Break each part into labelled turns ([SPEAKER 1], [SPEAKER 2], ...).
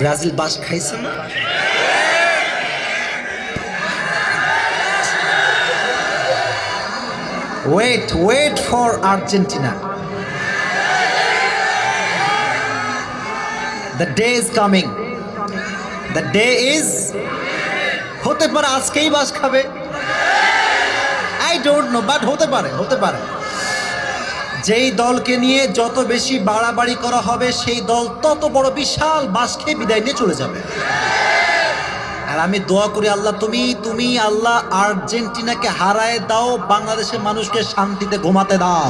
[SPEAKER 1] Brazil বাস খাইছে না? Wait wait for Argentina the day is coming the day is হতে পারে, আজকেই বাস খাবে। আই ডোন্ট নো বাট হতে পারে হতে পারে। যেই দলকে নিয়ে যত বেশি বাড়াবাড়ি করা হবে, সেই দল তত বড় বিশাল বাস খেয়ে বিদায় নিয়ে চলে যাবে। আর আমি দোয়া করি আল্লাহ, তুমি তুমি আল্লাহ আর্জেন্টিনাকে হারায় দাও, বাংলাদেশের মানুষকে শান্তিতে ঘুমাতে দাও।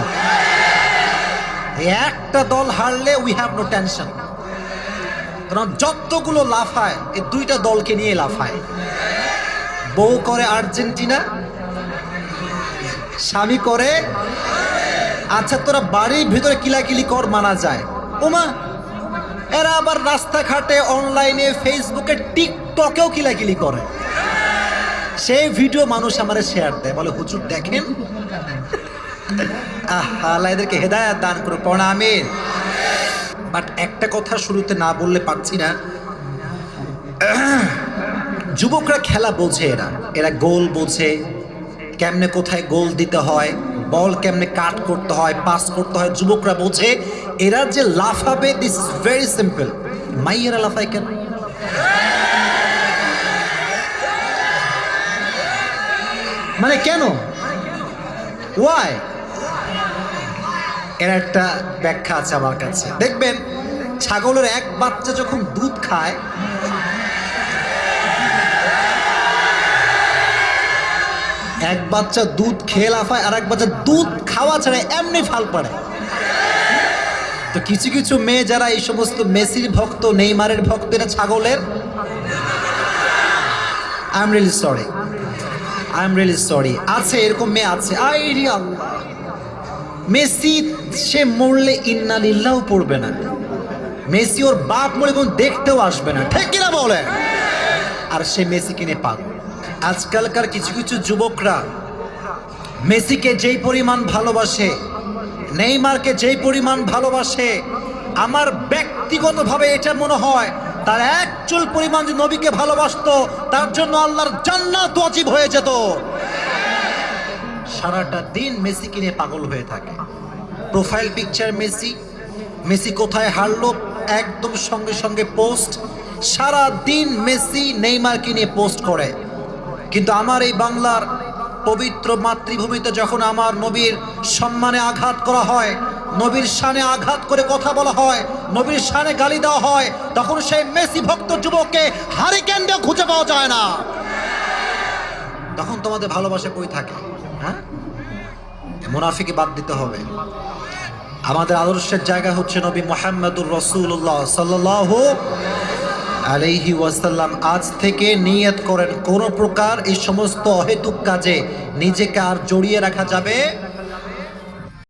[SPEAKER 1] একটা দল হারলে উই হ্যাভ নো টেনশন কারণ যতগুলো লাফায় এই দুইটা দলকে নিয়ে লাফায় বউ করে আর্জেন্টিনা, স্বামী করে আচ্ছা তোরা বাড়ির ভিতরে কিলাকিলি কর মানা যায়। ওমা, এরা আবার রাস্তাঘাটে অনলাইনে, ফেসবুকে, টিকটকেও কিলাকিলি করে। সেই ভিডিও মানুষ আমার শেয়ার দেয়, বলে, হুজুর, দেখেন? আল্লাহ এদেরকে হেদায়াত দান করো আমিন। বাট একটা কথা শুরুতে না বললে পারছি না। যুবকরা খেলা বোঝে এরা। এরা গোল বোঝে। কেমনে কোথায় গোল দিতে হয়। বল কেমনে কাট করতে হয় পাস করতে হয়, যুবকরা বোঝে, এরা যে লাফাবে দিস ভেরি সিম্পল মাইয়েরা লাফায় কেন? মানে কেন? ওয়াই এর একটা ব্যাখ্যা আছে আমার কাছে। দেখবেন, ছাগলের এক বাচ্চা যখন দুধ খায় এক বাচ্চা দুধ খেয়ে লাফায় আর এক বাচ্চা দুধ খাওয়া ছাড়া এমনি ফাল পাড়ে। তো কিছু কিছু মেয়ে যারা এই সমস্ত মেসির ভক্ত, নেইমারের ভক্ত এটা ছাগলের? I am really sorry I am really sorry আছে, এরকম মেয়ে আছে। আই রি আল্লাহ। মেসি, সে মরলে ইন্নালিল্লাও পড়বে না। মেসি ওর বাপ মরে কোন দেখতেও আসবে না। ঠিক কিনা বলে আর সে মেসি কিনে পাক আজকালকার কিছু কিছু যুবকরা মেসিকে যেই পরিমাণ ভালোবাসে, নেইমারকে যেই পরিমাণ ভালোবাসে, আমার ব্যক্তিগতভাবে এটা মনে হয় তার এক চুল পরিমাণ যে নবীকে ভালোবাসতো, তার জন্য আল্লাহর জান্নাত ওয়াজিব হয়ে যেত। সারাটা দিন মেসি কিনে পাগল হয়ে থাকে। প্রোফাইল পিকচার মেসি মেসি কোথায় হারলো, একদম সঙ্গে সঙ্গে পোস্ট। সারা দিন মেসি নেইমারকে নিয়ে পোস্ট করে। কিন্তু আমার এই বাংলার পবিত্র মাতৃভূমিতে যখন আমার নবীর সম্মানে আঘাত করা হয়, নবীর শানে আঘাত করে কথা বলা হয়, নবীর শানে গালি দেওয়া হয়, তখন সেই মেসি ভক্ত যুবককে হারি কেন্দ্রে খুঁজে পাওয়া যায় না। তখন তোমাদের ভালোবাসা কই থাকে? হ্যাঁ? মুনাফিকে বাদ দিতে হবে। আমাদের আদর্শের জায়গা হচ্ছে নবী মোহাম্মদুর রসুল্লাহ সাল্লাহ আলাইহি ওয়াসাল্লাম আজ থেকে নিয়ত করেন, কোন প্রকার এই সমস্ত অহেতুক কাজে নিজেকে আর জড়িয়ে রাখা যাবে